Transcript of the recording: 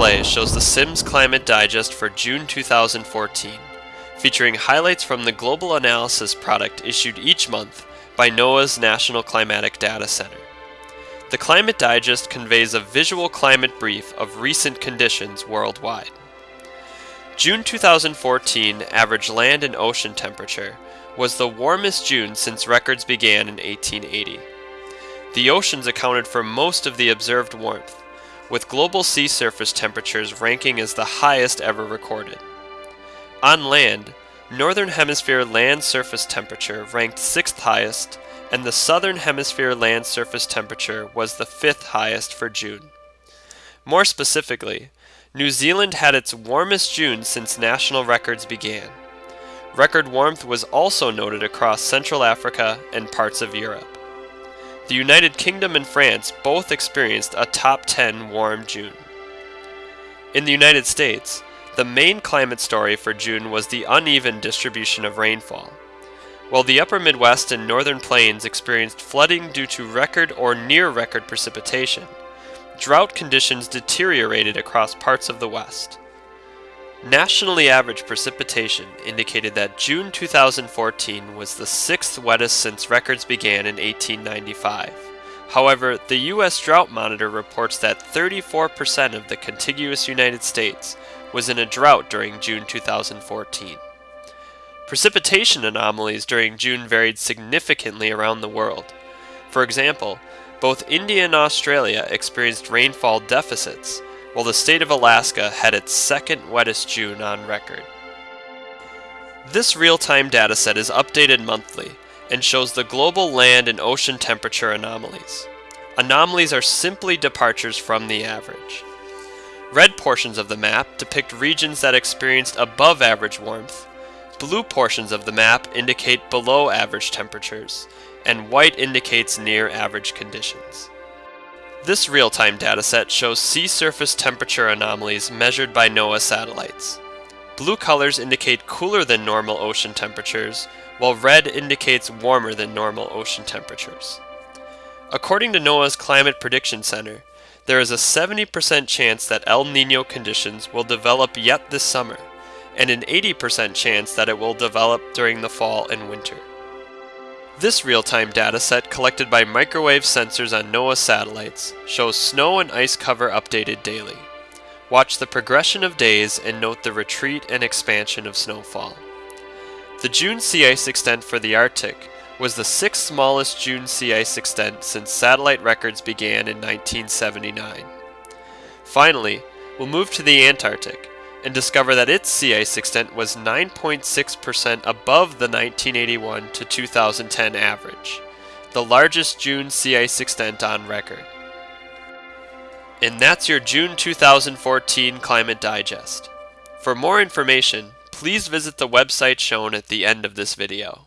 display shows the Sims Climate Digest for June 2014, featuring highlights from the global analysis product issued each month by NOAA's National Climatic Data Center. The Climate Digest conveys a visual climate brief of recent conditions worldwide. June 2014 average land and ocean temperature was the warmest June since records began in 1880. The oceans accounted for most of the observed warmth, with global sea surface temperatures ranking as the highest ever recorded. On land, Northern Hemisphere land surface temperature ranked 6th highest, and the Southern Hemisphere land surface temperature was the 5th highest for June. More specifically, New Zealand had its warmest June since national records began. Record warmth was also noted across Central Africa and parts of Europe. The United Kingdom and France both experienced a top 10 warm June. In the United States, the main climate story for June was the uneven distribution of rainfall. While the upper Midwest and northern plains experienced flooding due to record or near record precipitation, drought conditions deteriorated across parts of the West. Nationally average precipitation indicated that June 2014 was the sixth wettest since records began in 1895. However, the U.S. Drought Monitor reports that 34% of the contiguous United States was in a drought during June 2014. Precipitation anomalies during June varied significantly around the world. For example, both India and Australia experienced rainfall deficits, while the state of Alaska had its second wettest June on record. This real-time dataset is updated monthly and shows the global land and ocean temperature anomalies. Anomalies are simply departures from the average. Red portions of the map depict regions that experienced above average warmth, blue portions of the map indicate below average temperatures, and white indicates near average conditions. This real-time dataset shows sea surface temperature anomalies measured by NOAA satellites. Blue colors indicate cooler than normal ocean temperatures, while red indicates warmer than normal ocean temperatures. According to NOAA's Climate Prediction Center, there is a 70% chance that El Nino conditions will develop yet this summer, and an 80% chance that it will develop during the fall and winter. This real-time dataset collected by microwave sensors on NOAA satellites shows snow and ice cover updated daily. Watch the progression of days and note the retreat and expansion of snowfall. The June sea ice extent for the Arctic was the sixth smallest June sea ice extent since satellite records began in 1979. Finally, we'll move to the Antarctic, and discover that its sea ice extent was 9.6% above the 1981 to 2010 average, the largest June sea ice extent on record. And that's your June 2014 Climate Digest. For more information, please visit the website shown at the end of this video.